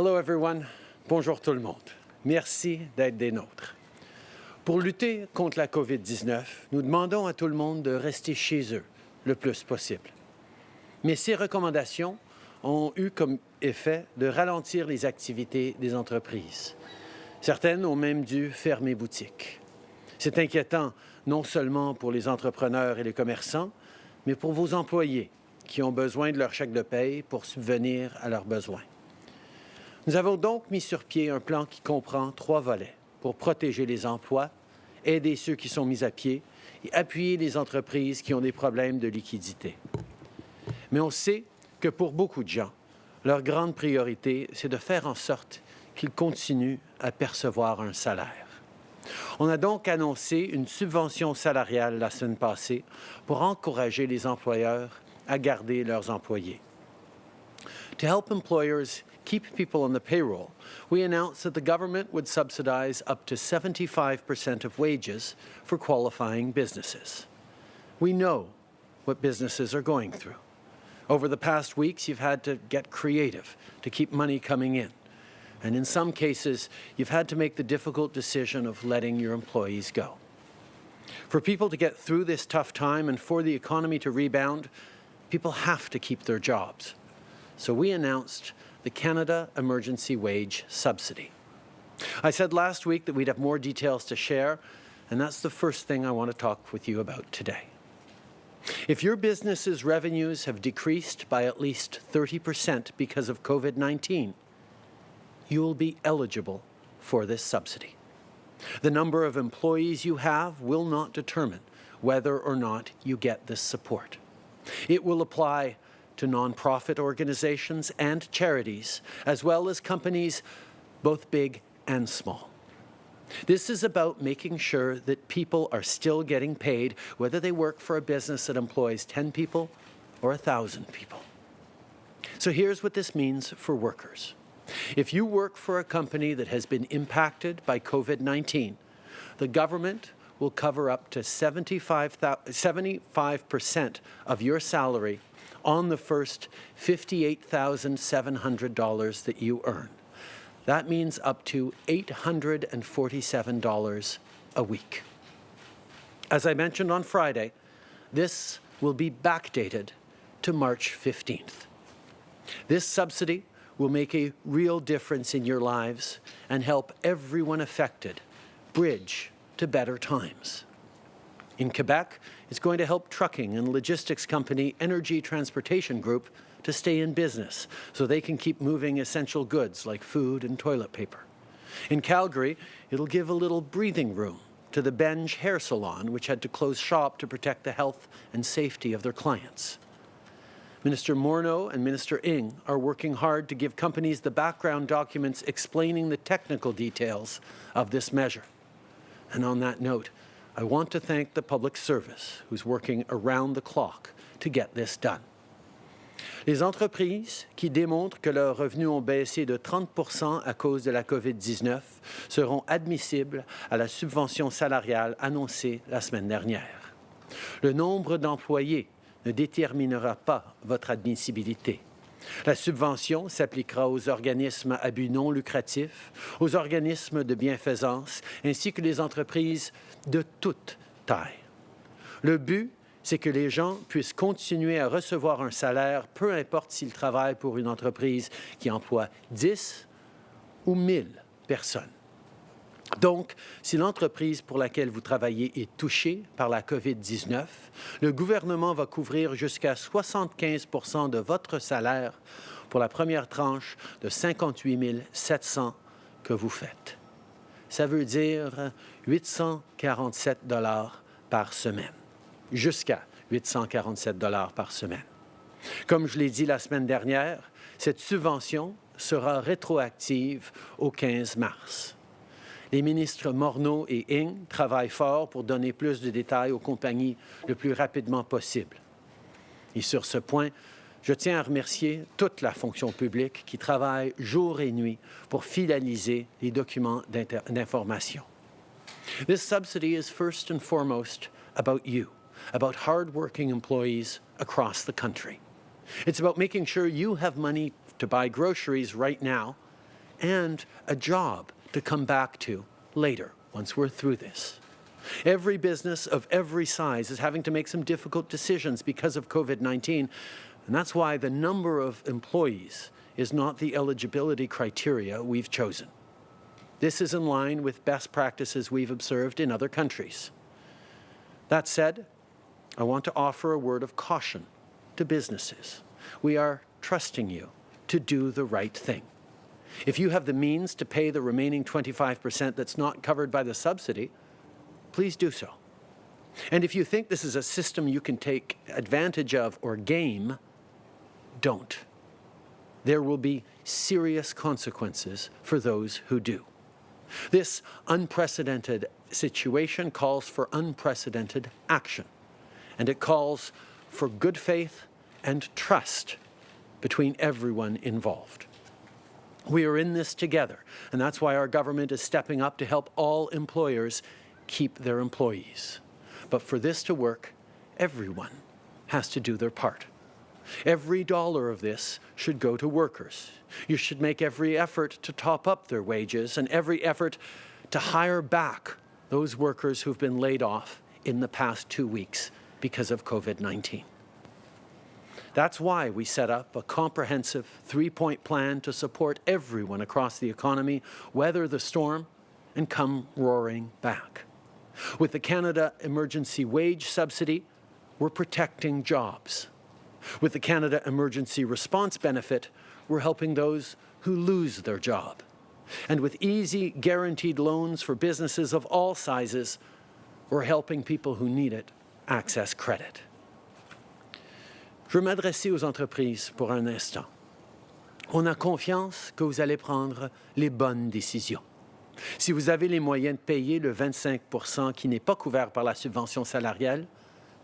Hello everyone. Bonjour tout le monde. Merci d'être des nôtres. Pour lutter contre la COVID-19, nous demandons à tout le monde de rester chez eux le plus possible. Mais ces recommandations ont eu comme effet de ralentir les activités des entreprises. Certaines ont même dû fermer boutique. C'est inquiétant non seulement pour les entrepreneurs et les commerçants, mais pour vos employés qui ont besoin de leur chèque de paye pour subvenir à leurs besoins. Nous avons donc mis sur pied un plan qui comprend trois volets pour protéger les emplois, aider ceux qui sont mis à pied et appuyer les entreprises qui ont des problèmes de liquidité. Mais on sait que pour beaucoup de gens, leur grande priorité, c'est de faire en sorte qu'ils continuent à percevoir un salaire. On a donc annoncé une subvention salariale la semaine passée pour encourager les employeurs à garder leurs employés. To help employers keep people on the payroll, we announced that the government would subsidize up to 75% of wages for qualifying businesses. We know what businesses are going through. Over the past weeks, you've had to get creative to keep money coming in. And in some cases, you've had to make the difficult decision of letting your employees go. For people to get through this tough time and for the economy to rebound, people have to keep their jobs. So we announced the Canada Emergency Wage Subsidy. I said last week that we'd have more details to share, and that's the first thing I want to talk with you about today. If your business's revenues have decreased by at least 30% because of COVID-19, you will be eligible for this subsidy. The number of employees you have will not determine whether or not you get this support. It will apply to nonprofit organizations and charities, as well as companies both big and small. This is about making sure that people are still getting paid, whether they work for a business that employs 10 people or 1,000 people. So here's what this means for workers. If you work for a company that has been impacted by COVID-19, the government will cover up to 75% of your salary on the first $58,700 that you earn. That means up to $847 a week. As I mentioned on Friday, this will be backdated to March 15th. This subsidy will make a real difference in your lives and help everyone affected bridge to better times. In Quebec, it's going to help trucking and logistics company Energy Transportation Group to stay in business so they can keep moving essential goods like food and toilet paper. In Calgary, it'll give a little breathing room to the Benge Hair Salon, which had to close shop to protect the health and safety of their clients. Minister Morneau and Minister Ng are working hard to give companies the background documents explaining the technical details of this measure. And on that note, I want to thank the public service who's working around the clock to get this done. Les entreprises qui démontrent que leurs revenus ont baissé de 30 à cause de la COVID-19 seront admissibles à la subvention salariale annoncée la semaine dernière. Le nombre d'employés ne déterminera pas votre admissibilité. La subvention s'appliquera aux organismes à but non lucratif, aux organismes de bienfaisance, ainsi que les entreprises de toute taille. Le but, c'est que les gens puissent continuer à recevoir un salaire, peu importe s'ils travaillent pour une entreprise qui emploie 10 ou 1000 personnes. Donc, si l'entreprise pour laquelle vous travaillez est touchée par la COVID-19, le gouvernement va couvrir jusqu'à 75% de votre salaire pour la première tranche de 58 700 que vous faites. Ça veut dire 847 dollars par semaine, jusqu'à 847 dollars par semaine. Comme je l'ai dit la semaine dernière, cette subvention sera rétroactive au 15 mars. Les ministres Morneau et Ing travaillent fort pour donner plus de détails aux compagnies le plus rapidement possible. Et sur ce point, je tiens à remercier toute la fonction publique qui travaille jour et nuit pour finaliser les documents d'information. This subsidy is first and foremost about you, about hard-working employees across the country. It's about making sure you have money to buy groceries right now and a job to come back to later once we're through this. Every business of every size is having to make some difficult decisions because of COVID-19, and that's why the number of employees is not the eligibility criteria we've chosen. This is in line with best practices we've observed in other countries. That said, I want to offer a word of caution to businesses. We are trusting you to do the right thing. If you have the means to pay the remaining 25% that's not covered by the subsidy, please do so. And if you think this is a system you can take advantage of or game, don't. There will be serious consequences for those who do. This unprecedented situation calls for unprecedented action, and it calls for good faith and trust between everyone involved. We are in this together, and that's why our government is stepping up to help all employers keep their employees. But for this to work, everyone has to do their part. Every dollar of this should go to workers. You should make every effort to top up their wages and every effort to hire back those workers who've been laid off in the past two weeks because of COVID-19. That's why we set up a comprehensive three-point plan to support everyone across the economy, weather the storm, and come roaring back. With the Canada Emergency Wage Subsidy, we're protecting jobs. With the Canada Emergency Response Benefit, we're helping those who lose their job. And with easy, guaranteed loans for businesses of all sizes, we're helping people who need it access credit. Je veux m'adresser aux entreprises pour un instant. On a confiance que vous allez prendre les bonnes décisions. Si vous avez les moyens de payer le 25% qui n'est pas couvert par la subvention salariale,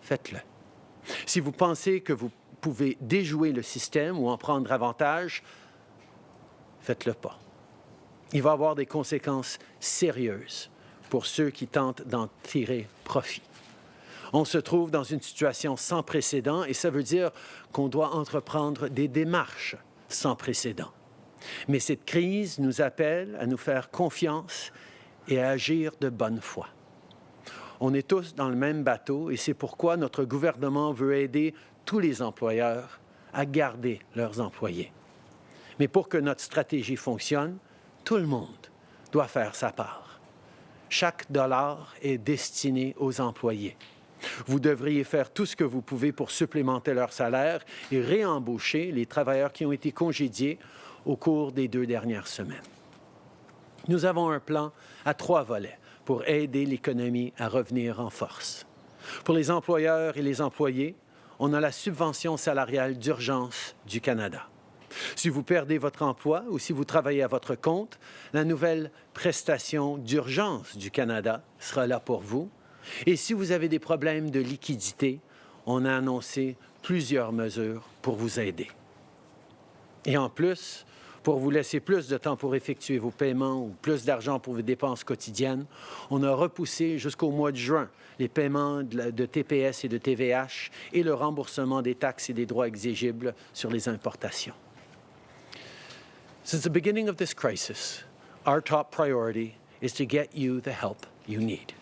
faites-le. Si vous pensez que vous pouvez déjouer le système ou en prendre avantage, faites-le pas. Il va avoir des conséquences sérieuses pour ceux qui tentent d'en tirer profit. On se trouve dans une situation sans précédent et ça veut dire qu'on doit entreprendre des démarches sans précédent. Mais cette crise nous appelle à nous faire confiance et à agir de bonne foi. On est tous dans le même bateau et c'est pourquoi notre gouvernement veut aider tous les employeurs à garder leurs employés. Mais pour que notre stratégie fonctionne, tout le monde doit faire sa part. Chaque dollar est destiné aux employés. Vous devriez faire tout ce que vous pouvez pour supplémenter leur salaire et réembaucher les travailleurs qui ont été congédiés au cours des deux dernières semaines. Nous avons un plan à trois volets pour aider l'économie à revenir en force. Pour les employeurs et les employés, on a la subvention salariale d'urgence du Canada. Si vous perdez votre emploi ou si vous travaillez à votre compte, la nouvelle prestation d'urgence du Canada sera là pour vous. Et si vous avez des problèmes de liquidité, on a annoncé plusieurs mesures pour vous aider. Et en plus, pour vous laisser plus de temps pour effectuer vos paiements ou plus d'argent pour vos dépenses quotidiennes, on a repoussé jusqu'au mois de juin les paiements de TPS et de TVH et le remboursement des taxes et des droits exigibles sur les importations. Since the beginning of this crisis, our top priority is to get you the help you need.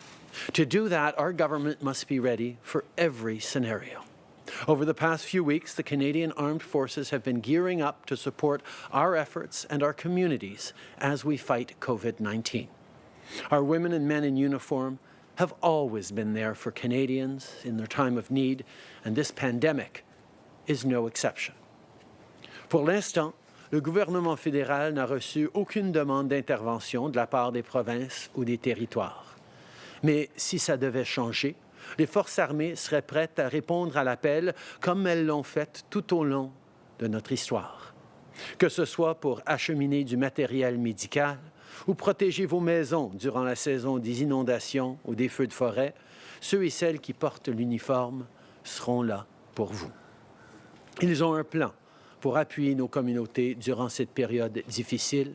To do that, our government must be ready for every scenario. Over the past few weeks, the Canadian Armed Forces have been gearing up to support our efforts and our communities as we fight COVID-19. Our women and men in uniform have always been there for Canadians in their time of need, and this pandemic is no exception. Pour l'instant, le gouvernement fédéral n'a reçu aucune demande d'intervention de la part des provinces ou des territoires. Mais si ça devait changer, les forces armées seraient prêtes à répondre à l'appel comme elles l'ont fait tout au long de notre histoire. Que ce soit pour acheminer du matériel médical ou protéger vos maisons durant la saison des inondations ou des feux de forêt, ceux et celles qui portent l'uniforme seront là pour vous. Ils ont un plan pour appuyer nos communautés durant cette période difficile.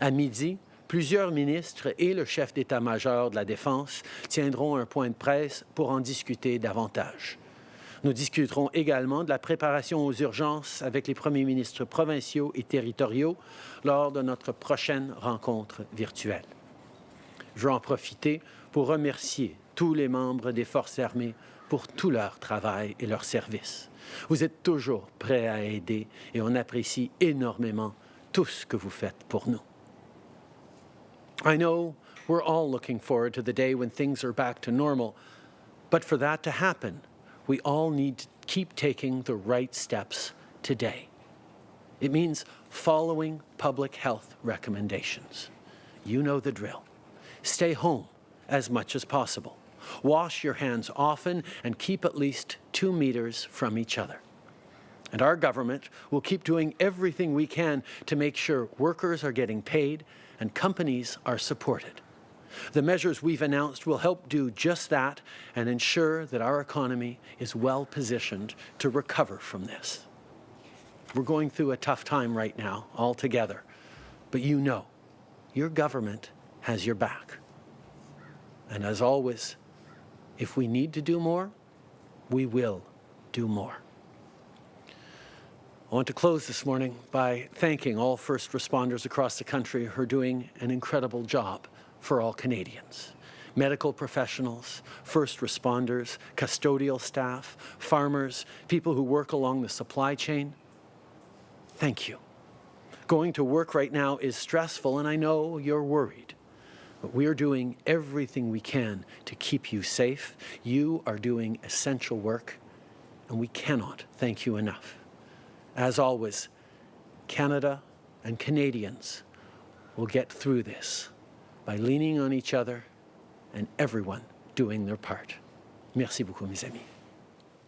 À midi, plusieurs ministres et le chef d'état-major de la Défense tiendront un point de presse pour en discuter davantage. Nous discuterons également de la préparation aux urgences avec les premiers ministres provinciaux et territoriaux lors de notre prochaine rencontre virtuelle. Je veux en profiter pour remercier tous les membres des Forces armées pour tout leur travail et leur service. Vous êtes toujours prêts à aider et on apprécie énormément tout ce que vous faites pour nous. I know we're all looking forward to the day when things are back to normal, but for that to happen, we all need to keep taking the right steps today. It means following public health recommendations. You know the drill. Stay home as much as possible. Wash your hands often and keep at least two meters from each other. And our government will keep doing everything we can to make sure workers are getting paid and companies are supported. The measures we've announced will help do just that and ensure that our economy is well positioned to recover from this. We're going through a tough time right now, all together, but you know, your government has your back. And as always, if we need to do more, we will do more. I want to close this morning by thanking all first responders across the country who are doing an incredible job for all Canadians. Medical professionals, first responders, custodial staff, farmers, people who work along the supply chain. Thank you. Going to work right now is stressful and I know you're worried. But we are doing everything we can to keep you safe. You are doing essential work and we cannot thank you enough. As always, Canada and Canadians will get through this by leaning on each other and everyone doing their part. Merci beaucoup, mes amis.